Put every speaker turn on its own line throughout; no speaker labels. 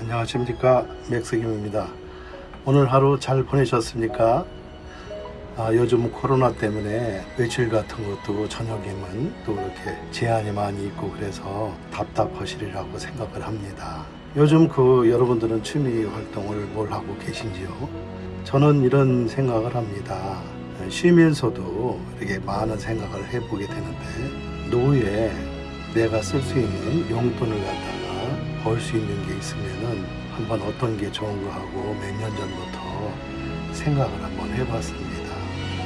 안녕하십니까. 맥스김입니다. 오늘 하루 잘 보내셨습니까? 아, 요즘 코로나 때문에 외출 같은 것도 저녁이면 또 이렇게 제한이 많이 있고 그래서 답답하시리라고 생각을 합니다 요즘 그 여러분들은 취미 활동을 뭘 하고 계신지요 저는 이런 생각을 합니다 쉬면서도 이렇게 많은 생각을 해보게 되는데 노후에 내가 쓸 수 있는 용돈을 갖다가 벌 수 있는 게 있으면은 한번 어떤 게 좋은 거 하고 몇 년 전부터 생각을 한번 해봤습니다.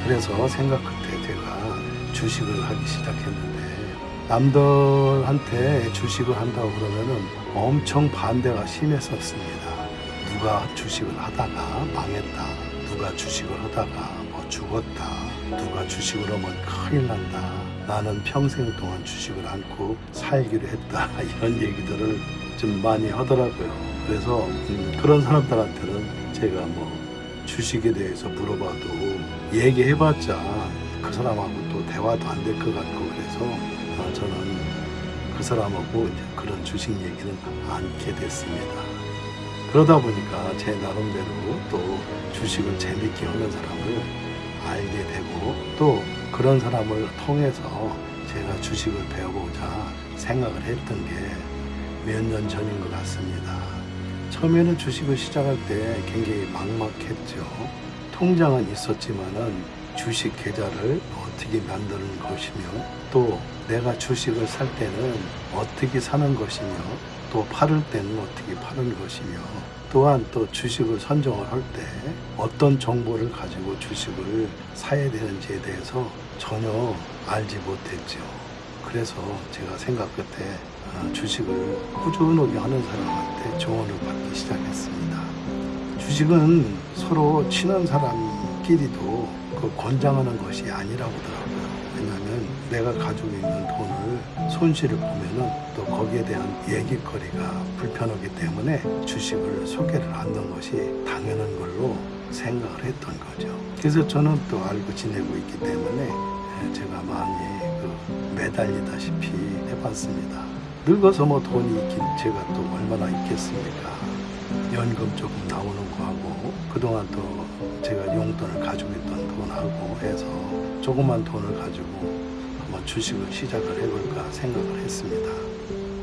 그래서 생각 끝에 제가 주식을 하기 시작했는데 남들한테 주식을 한다고 그러면은 엄청 반대가 심했었습니다. 누가 주식을 하다가 망했다. 누가 주식을 하다가 뭐 죽었다. 누가 주식을 하면 큰일 난다. 나는 평생 동안 주식을 않고 살기로 했다. 이런 얘기들을 좀 많이 하더라고요. 그래서 음, 그런 사람들한테는 제가 뭐 주식에 대해서 물어봐도 얘기해봤자 그 사람하고 또 대화도 안 될 것 같고 그래서 아, 저는 그 사람하고 그런 주식 얘기는 않게 됐습니다. 그러다 보니까 제 나름대로 또 주식을 재밌게 하는 사람을 알게 되고 또 그런 사람을 통해서 제가 주식을 배워보자 생각을 했던 게 몇 년 전인 것 같습니다. 처음에는 주식을 시작할 때 굉장히 막막했죠. 통장은 있었지만은 주식 계좌를 어떻게 만드는 것이며 또 내가 주식을 살 때는 어떻게 사는 것이며 또 팔을 때는 어떻게 파는 것이며 또한 또 주식을 선정을 할 때 어떤 정보를 가지고 주식을 사야 되는지에 대해서 전혀 알지 못했죠. 그래서 제가 생각 끝에 아, 주식을 꾸준하게 하는 사람한테 조언을 받기 시작했습니다. 주식은 서로 친한 사람끼리도 그 권장하는 것이 아니라고 하더라고요. 왜냐하면 내가 가지고 있는 돈을 손실을 보면은 또 거기에 대한 얘기거리가 불편하기 때문에 주식을 소개를 하는 것이 당연한 걸로 생각을 했던 거죠. 그래서 저는 또 알고 지내고 있기 때문에 예, 제가 많이 그 매달리다시피 해봤습니다. 늙어서 뭐 돈이 있긴 제가 또 얼마나 있겠습니까? 연금 조금 나오는 거하고 그동안 또 돈을 가지고 있던 돈하고 해서 조그만 돈을 가지고 한번 주식을 시작을 해볼까 생각을 했습니다.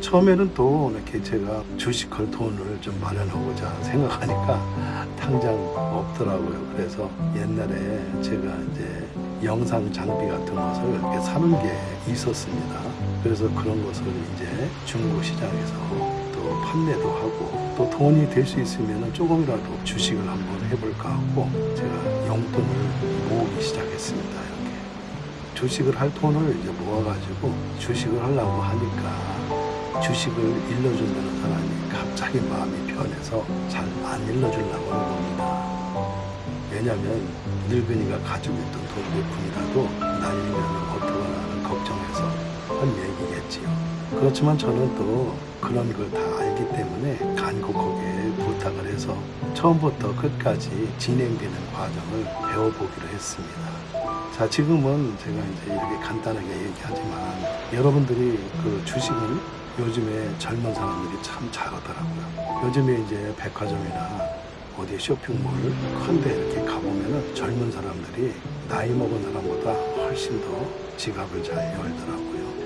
처음에는 또 이렇게 제가 주식할 돈을 좀 마련하고자 생각하니까 당장 없더라고요. 그래서 옛날에 제가 이제 영상 장비 같은 것을 이렇게 사는 게 있었습니다. 그래서 그런 것을 이제 중고 시장에서 또 판매도 하고 또 돈이 될 수 있으면 조금이라도 주식을 한번 해볼까 하고 제가 용돈을 모으기 시작했습니다. 이렇게 주식을 할 돈을 이제 모아가지고 주식을 하려고 하니까 주식을 일러준다는 사람이 갑자기 마음이 변해서 잘 안 일러주려고 하는 겁니다. 왜냐하면 늙은이가 가지고 있던 돈 몇 푼이라도 날리면 어떡하나 걱정해서 한 얘기겠지요. 그렇지만 저는 또 그런 걸 다 알기 때문에 간곡하게 부탁을 해서 처음부터 끝까지 진행되는 과정을 배워보기로 했습니다. 자, 지금은 제가 이제 이렇게 간단하게 얘기하지만 여러분들이 그 주식을 요즘에 젊은 사람들이 참 잘하더라고요. 요즘에 이제 백화점이나 어디 쇼핑몰 큰데 이렇게 가보면은 젊은 사람들이 나이 먹은 사람보다 훨씬 더 지갑을 잘 열더라고요.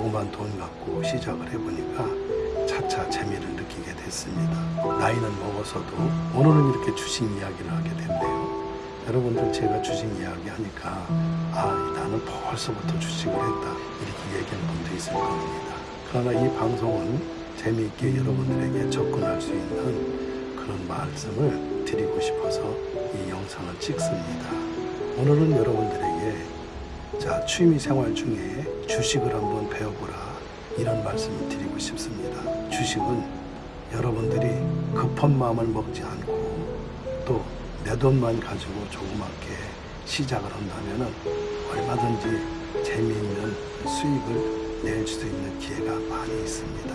조그만 돈 갖고 시작을 해보니까 차차 재미를 느끼게 됐습니다. 나이는 먹어서도 오늘은 이렇게 주식 이야기를 하게 됐네요. 여러분들 제가 주식 이야기 하니까 아 나는 벌써부터 주식을 했다 이렇게 얘기하는 분도 있을 겁니다. 그러나 이 방송은 재미있게 여러분들에게 접근할 수 있는 그런 말씀을 드리고 싶어서 이 영상을 찍습니다. 오늘은 여러분들에게 자 취미 생활 중에 주식을 한번 배워보라 이런 말씀을 드리고 싶습니다. 주식은 여러분들이 급한 마음을 먹지 않고 또 내 돈만 가지고 조그맣게 시작을 한다면 얼마든지 재미있는 수익을 낼 수 있는 기회가 많이 있습니다.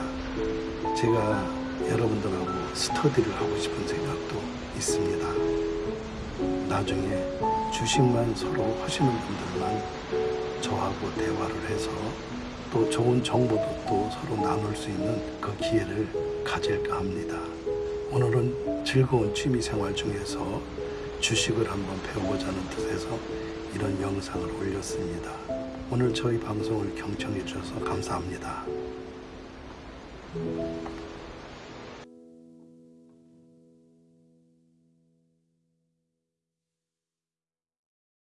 제가 여러분들하고 스터디를 하고 싶은 생각도 있습니다. 나중에 주식만 서로 하시는 분들만 저하고 대화를 해서 또 좋은 정보도 또 서로 나눌 수 있는 그 기회를 가질까 합니다. 오늘은 즐거운 취미 생활 중에서 주식을 한번 배워보자는 뜻에서 이런 영상을 올렸습니다. 오늘 저희 방송을 경청해 주셔서 감사합니다.